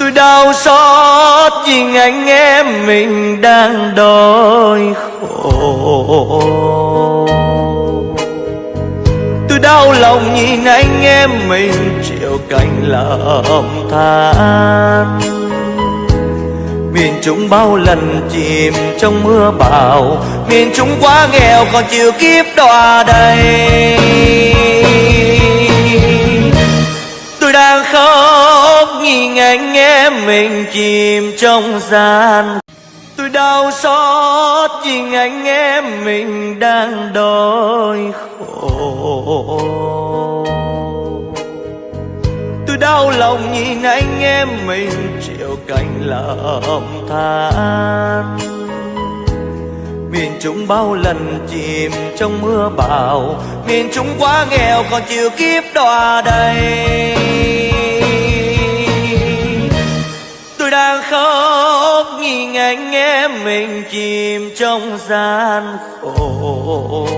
Tôi đau xót vì anh em mình đang đói khổ. Tôi đau lòng nhìn anh em mình chịu cảnh lầm than. Miền chúng bao lần chìm trong mưa bão, Miền chúng quá nghèo còn chịu kiếp đọa đầy. Tôi đang khóc nhìn anh em mình chìm trong gian. Tôi đau xót vì anh em mình đang đói khổ. Tôi đau lòng nhìn anh em mình chịu cảnh lầm than. Miền Trung bao lần chìm trong mưa bão. Miền Trung quá nghèo còn chịu kiếp đọa đầy. Khóc anh em mình chìm trong gian khổ.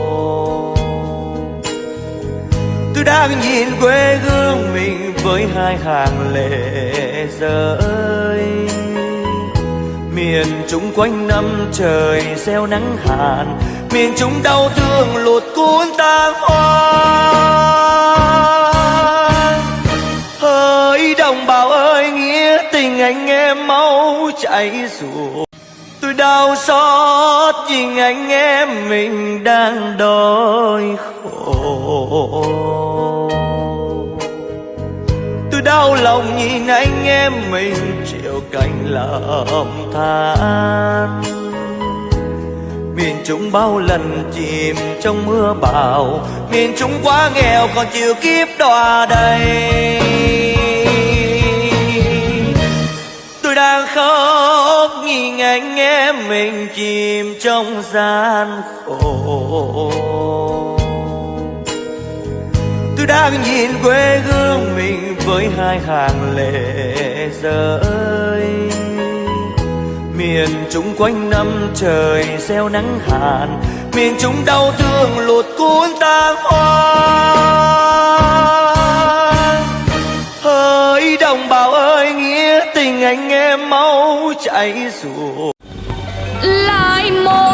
Tôi đang nhìn quê hương mình với hai hàng lệ rơi. Miền Trung quanh năm trời gieo nắng hạn Miền Trung đau thương lụt cuốn tan hoang Hỡi đồng bào tình anh em máu chảy ruột, Tôi đau xót vì anh em mình đang đói khổ. Tôi đau lòng nhìn anh em mình chịu cảnh lầm than. Miền Trung bao lần chìm trong mưa bão Miền Trung quá nghèo còn chịu kiếp đọa đầy. Anh em mình chìm trong gian khổ. Tôi đang nhìn quê hương mình với hai hàng lệ rơi. Miền Trung quanh năm trời gieo nắng hạn Miền Trung đau thương lụt cuốn ta hoang Hỡi đồng bào ơi, nghĩa tình anh em mau chạy ruột lại một